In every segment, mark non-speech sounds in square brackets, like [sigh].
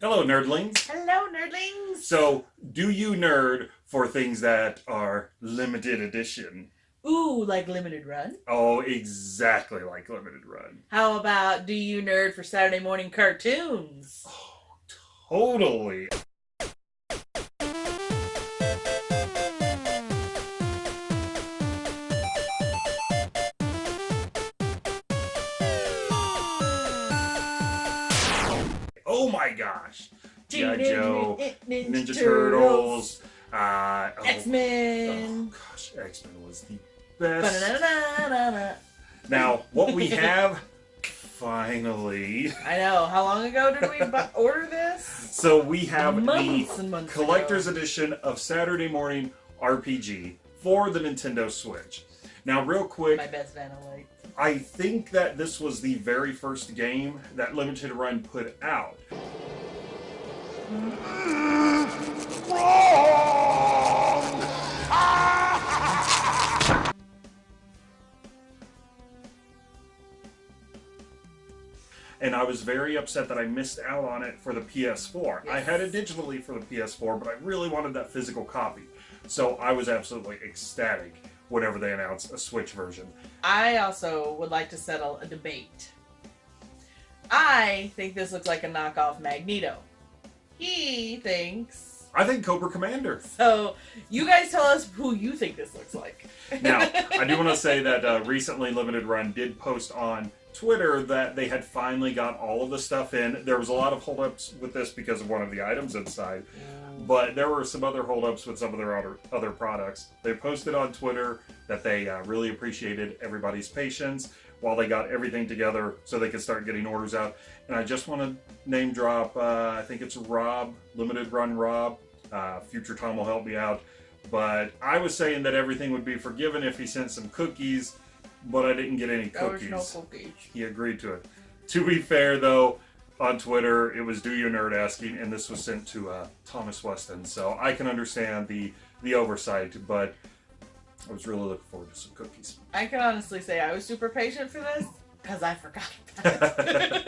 Hello, nerdlings. Hello, nerdlings. So, do you nerd for things that are limited edition? Ooh, like limited run. Oh, exactly like limited run. How about do you nerd for Saturday morning cartoons? Oh, totally. Oh my gosh. G.I. Joe, Ninja, Turtles, uh, oh, X Men. Oh gosh, X Men was the best. Now, what we have finally. I know. How long ago did we [laughs] order this? So we have Months the months collector's ago. edition of Saturday Morning RPG for the Nintendo Switch. Now, real quick, My best Vanillite. I think that this was the very first game that Limited Run put out. [laughs] And I was very upset that I missed out on it for the PS4. I had it digitally for the PS4, but I really wanted that physical copy. So I was absolutely ecstatic whenever they announce a Switch version. I also would like to settle a debate. I think this looks like a knockoff Magneto. He thinks. I think Cobra Commander. [laughs] So, you guys tell us who you think this looks like. Now, I do want to [laughs] say that uh, recently Limited Run did post on Twitter that they had finally got all of the stuff in. There was a lot of holdups with this because of one of the items inside, but there were some other holdups with some of their other, other products. They posted on Twitter that they uh, really appreciated everybody's patience while they got everything together so they could start getting orders out. And I just want to name drop, uh, I think it's Rob, Limited Run Rob. Uh, Future Tom will help me out. But I was saying that everything would be forgiven if he sent some cookies, but I didn't get any There was no cookies. He agreed to it. To be fair, though, on Twitter, it was "Do You Nerd?" asking, and this was sent to uh, Thomas Weston. So I can understand the the oversight, but I was really looking forward to some cookies. I can honestly say I was super patient for this because I forgot about it.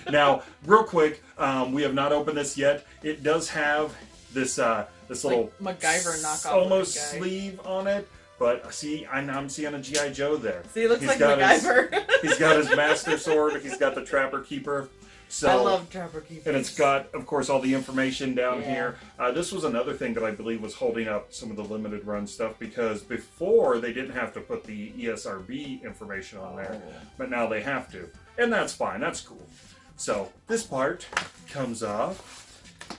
[laughs] Now, real quick, um, we have not opened this yet. It does have this uh, this little like MacGyver knockoff. almost sleeve on it. But see, I'm, I'm seeing a GI Joe there. See, it looks He's like got his- MacGyver. He's got his [laughs] master sword. He's got the Trapper Keeper. So I love Trapper Keepers. And it's got, of course, all the information down Yeah. here. Uh, this was another thing that I believe was holding up some of the limited run stuff because before they didn't have to put the ESRB information on there, Oh. but now they have to. And that's fine, that's cool. So this part comes off,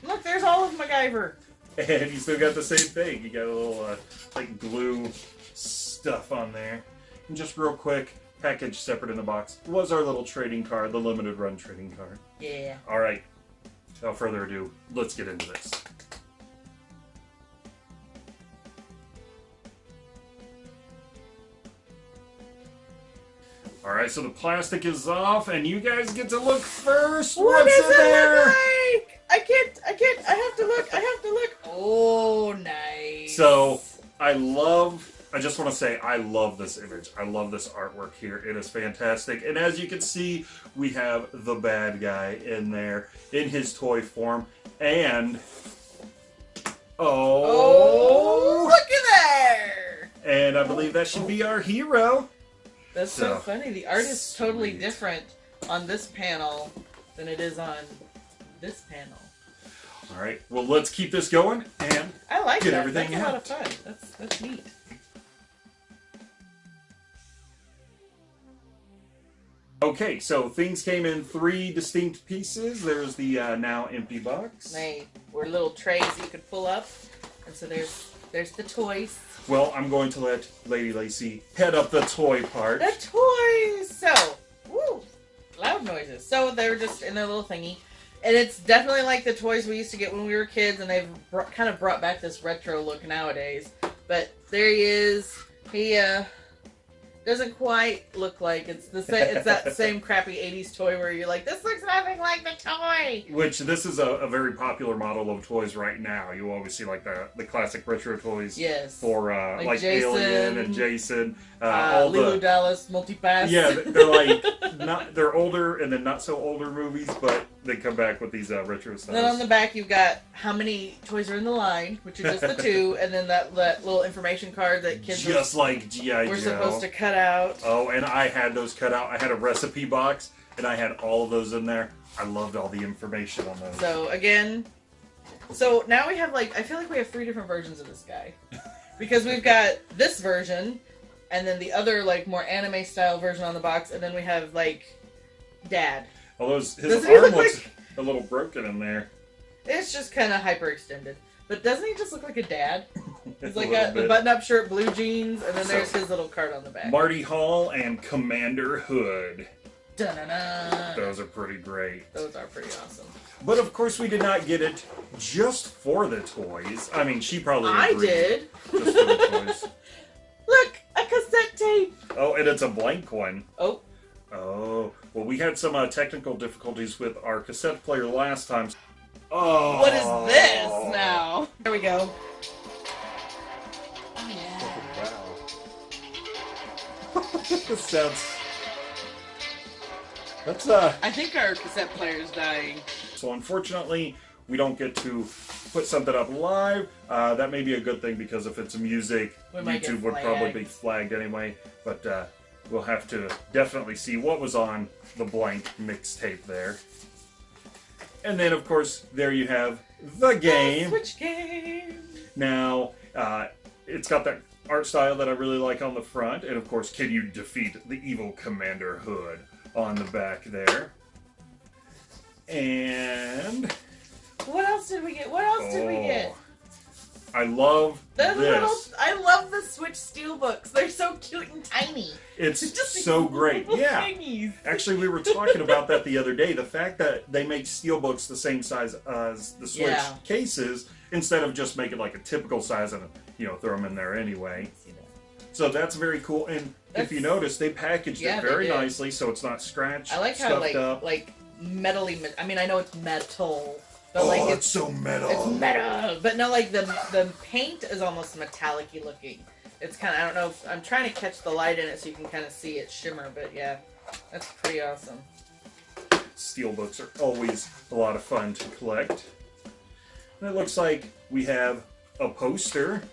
Look, there's all of MacGyver. [laughs] and you still got the same thing. You got a little, uh, like, glue stuff on there. And just real quick, package separate in the box was our little trading card, the limited run trading card. Yeah. All right. Without further ado, let's get into this. All right, so the plastic is off, and you guys get to look first. What What's in it there? like? I can't. I can't. I have to look. I have to look. Oh, nice. So I love. I just want to say I love this image. I love this artwork here. It is fantastic. And as you can see, we have the bad guy in there in his toy form. And Oh, oh, look at there. and I believe that should be our hero. That's so, So, funny. The art is totally different on this panel than it is on this panel. All right. Well, let's keep this going. And I like Get that. everything That's a lot of fun. That's that's neat. Okay, so things came in three distinct pieces. There's the uh, now empty box. They were little trays you could pull up, and so there's there's the toys. Well, I'm going to let Lady Lacey head up the toy part. The toys. So, woo, loud noises. So they're just in their little thingy, and it's definitely like the toys we used to get when we were kids, and they've kind of brought back this retro look nowadays. But there he is. He uh doesn't quite look like it's the same. It's that [laughs] same crappy '80s toy where you're like, this looks nothing like the toy. Which this is a, a very popular model of toys right now. You always see like the the classic retro toys Yes. for uh, Like like, Jason, Alien and Jason. Uh, uh, all Leeloo the Dallas multipass. yeah, they're [laughs] like not they're older and then not so older movies, but they come back with these uh, retro And then on the back, you've got how many toys are in the line, which are just the [laughs] two, and then that, that little information card that kids were- Just like GI were Joe. supposed to cut out. Oh, and I had those cut out. I had a recipe box, and I had all of those in there. I loved all the information on those. So again, so now we have like I feel like we have three different versions of this guy, [laughs] because we've got this version, and then the other like more anime style version on the box, and then we have like Dad. Although his, his arm look looks like- a little broken in there. It's just kind of hyperextended. But doesn't he just look like a dad? [laughs] He's like a, the button-up shirt, blue jeans, and then So- there's his little card on the back. Marty Hall and Commander Hood. Dun-dun-dun. Those are pretty great. Those are pretty awesome. But of course, we did not get it just for the toys. I mean, she probably I did. Just for the [laughs] toys. Look, a cassette tape. Oh, and it's a blank one. Oh, Oh, we had some uh, technical difficulties with our cassette player last time. Oh, what is this now? There we go. Oh yeah. Wow. [laughs] this sounds. That's uh. I think our cassette player is dying. So unfortunately, we don't get to put something up live. Uh, that may be a good thing because if it's music, We YouTube would probably be flagged anyway. But uh, we'll have to definitely see what was on the blank mixtape there. And then, of course, there you have the game. Switch game. Now, uh, it's got that art style that I really like on the front, and of course, can you defeat the evil Commander Hood on the back there? And What else did we get? What else did we get? oh, I love The this. little. I love Switch steelbooks. They're so cute and tiny. It's [laughs] Just so great. Yeah. Actually, we were talking about that the other day. The fact that they make steelbooks the same size as the Switch Yeah. cases instead of just make it like a typical size and you know throw them in there anyway. So that's very cool. And if you notice, they packaged Yeah, it very nicely, so it's not scratched, I like how like up. like metally. I mean, I know it's metal, but oh, like it's it's so metal. it's metal. But no, like the the paint is almost metallic-y looking. It's kind of I don't know. If, I'm trying to catch the light in it so you can kind of see it shimmer. But yeah, that's pretty awesome. Steelbooks are always a lot of fun to collect. And it looks like we have a poster,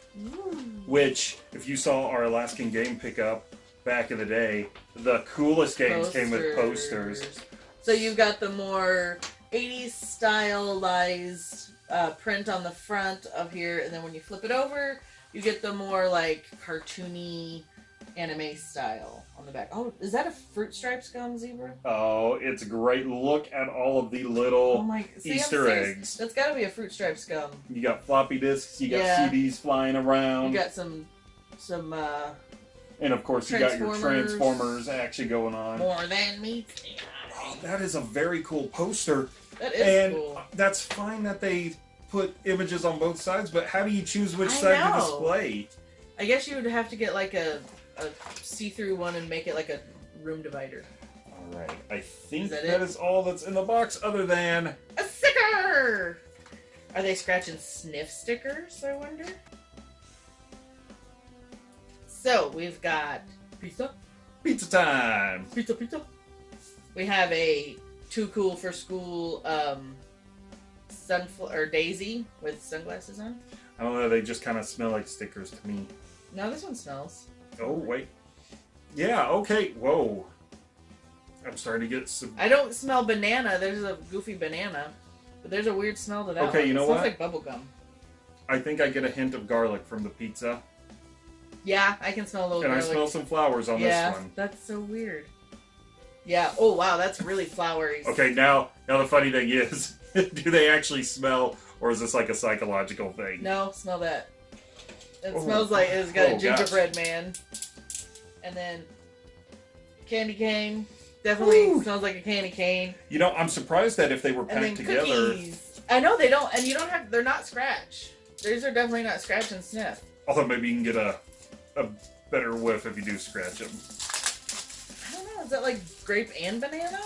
which, if you saw our Alaskan game pickup back in the day, the coolest games came with posters. So you've got the more 80s stylized uh, print on the front of here, and then when you flip it over, you get the more like cartoony anime style on the back. Oh, is that a fruit stripes gum zebra? Oh, it's great. Look at all of the Oh little. my! See, Easter eggs. That's got to be a fruit stripes gum. You got floppy disks, you got Yeah. CDs flying around, You got some, some uh, and of course, you got your Transformers. Transformers action going on. more than me. Oh, that is a very cool poster. That is and cool. that's fine that they put images on both sides, but how do you choose which I side to display? I guess you would have to get like a, a see-through one and make it like a room divider. All right, I think Is that that is all that's in the box, other than A sticker! Are they scratching sniff stickers, I wonder? So, we've got pizza, pizza time. pizza, pizza. We have a too cool for school um, sunflower or daisy with sunglasses on. I don't know, they just kind of smell like stickers to me. No, this one smells. Oh wait, yeah, okay. Whoa, I'm starting to get some. I don't smell banana. There's a goofy banana, but there's a weird smell to that. Okay, one. you know it smells what? like bubble gum. I think I get a hint of garlic from the pizza, Yeah, I can smell a little and I smell some flowers on yeah, this one. that's so weird. Yeah. Oh wow, that's really flowery. Okay, now now the funny thing is, [laughs] do they actually smell, or is this like a psychological thing? No, smell that. It Oh. smells like it's got Oh, a gingerbread man. And then candy cane. Definitely Woo. smells like a candy cane. You know, I'm surprised that if they were packed together, cookies. I know they don't, and you don't have. They're not scratch. These are definitely not scratch and sniff. although maybe you can get a a better whiff if you do scratch them. I don't know. Is that like grape and banana?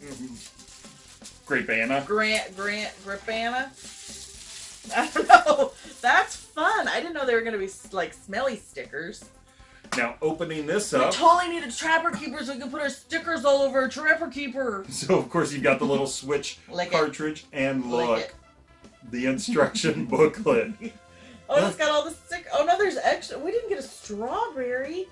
Grape Anna. Grant, Grant, grapana. [laughs] I don't know. That's fun. I didn't know they were gonna be like smelly stickers. Now, opening this up. We totally a Trapper Keeper so we can put our stickers all over a Trapper Keeper. [laughs] so of course you've got the little Switch [laughs] Lick it. cartridge, and look, the instruction booklet. Oh, it's got all the stick. Oh no, there's extra. We didn't get a strawberry.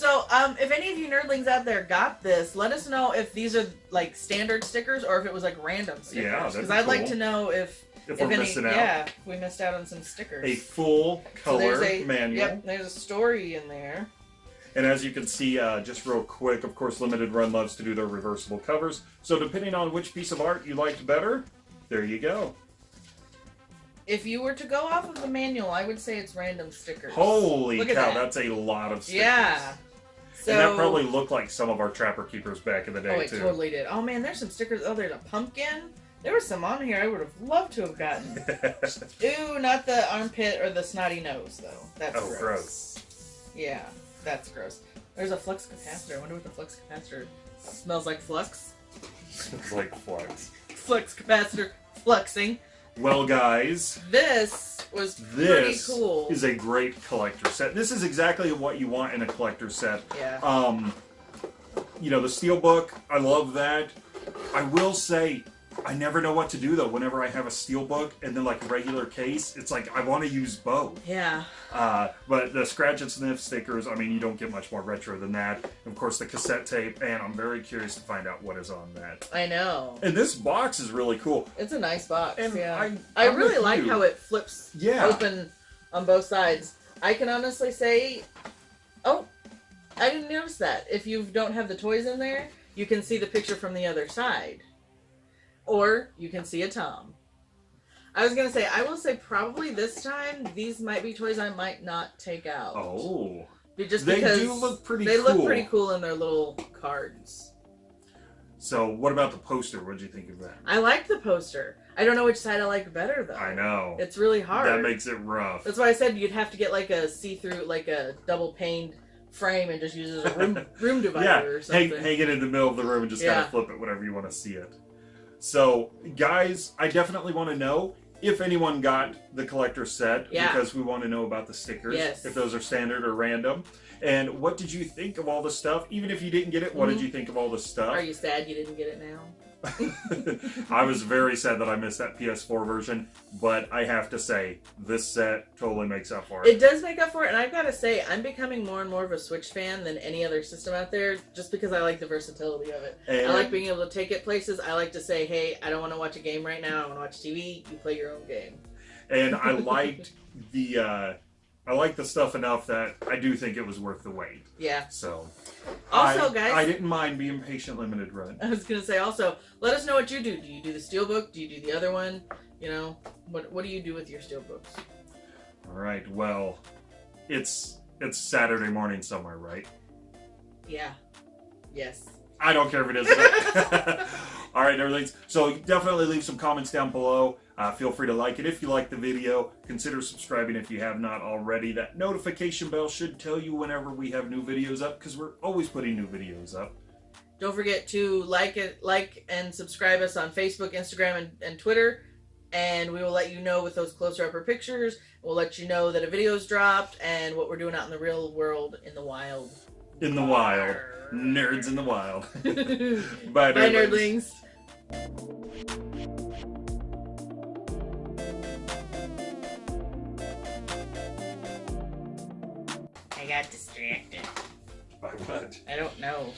So, um, if any of you nerdlings out there got this, let us know if these are like standard stickers or if it was like random stickers. Yeah, because be I'd like to know if If, if we're any, missing out, yeah, if we missed out on some stickers. a full color there's a manual. Yep, there's a story in there. And as you can see, uh, just real quick, of course, Limited Run loves to do their reversible covers. So depending on which piece of art you liked better, there you go. If you were to go off of the manual, I would say it's random stickers. Holy Look cow, that. that's a lot of stickers. Yeah. So and that probably looked like some of our Trapper Keepers back in the day, Oh, it too. totally did. Oh man, there's some stickers. Oh, there's a pumpkin. There was some on here I would have loved to have gotten. [laughs] Ooh, not the armpit or the snotty nose though. That's oh, gross. gross. Yeah, that's gross. There's a flux capacitor. I wonder what the flux capacitor smells like. Flux. it's like flux. Flux capacitor fluxing. Well, guys, This was pretty this cool. is a great collector set. This is exactly what you want in a collector set. yeah. Um, you know, the steelbook, I love that. I will say, I never know what to do though. Whenever I have a steel steelbook and then like a regular case, it's like I want to use both. Yeah. Uh, but the scratch and sniff stickers, I mean, you don't get much more retro than that. Of course, the cassette tape, and I'm very curious to find out what is on that. I know. And this box is really cool. It's a nice box. And yeah. I- I, really like you. how it flips Yeah. open on both sides. I can honestly say, oh, I didn't notice that. If you don't have the toys in there, you can see the picture from the other side, or you can see a Tom. I was gonna say, I will say probably this time these might be toys I might not take out. Oh, just they because do look pretty they cool. look pretty cool in their little cards. So, what about the poster? What did you think of that? I like the poster. I don't know which side I like better though. I know. It's really hard. That makes it rough. That's why I said you'd have to get like a see-through, like a double paned frame and just use it as a room [laughs] room divider yeah, or hang, something. hang it in the middle of the room and just kind of flip it whenever you want to see it. So, guys, I definitely want to know if anyone got the collector set Yeah. because we want to know about the stickers, Yes. if those are standard or random. And what did you think of all the stuff? Even if you didn't get it, what did Mhm. you think of all the stuff? Are you sad you didn't get it now? [laughs] I was very sad that I missed that PS4 version, but I have to say, this set totally makes up for it. It does make up for it, and I've got to say, I'm becoming more and more of a Switch fan than any other system out there, just because I like the versatility of it. and I like being able to take it places. I like to say, hey, I don't want to watch a game right now. I want to watch TV. You play your own game. and I [laughs] liked the uh, I like the stuff enough that I do think it was worth the wait. Yeah. So Also, I, guys- I didn't mind being patient limited run. I was gonna say also, let us know what you do. Do you do the steelbook? Do you do the other one? You know, what what do you do with your steelbooks? All right, well, it's it's Saturday morning somewhere, right? Yeah. Yes. I don't care if it is. [laughs] [laughs] All right, everything. So definitely leave some comments down below. Uh, feel free to like it if you like the video. Consider subscribing if you have not already. That notification bell should tell you whenever we have new videos up because we're always putting new videos up. Don't forget to like it, like and subscribe us on Facebook, Instagram, and, and Twitter. And we will let you know with those closer upper pictures. We'll let you know that a video's dropped and what we're doing out in the real world in the wild. In the wild. Nerds in the wild. [laughs] Bye, Bye, nerdlings. nerdlings. I got distracted. By what? I don't know.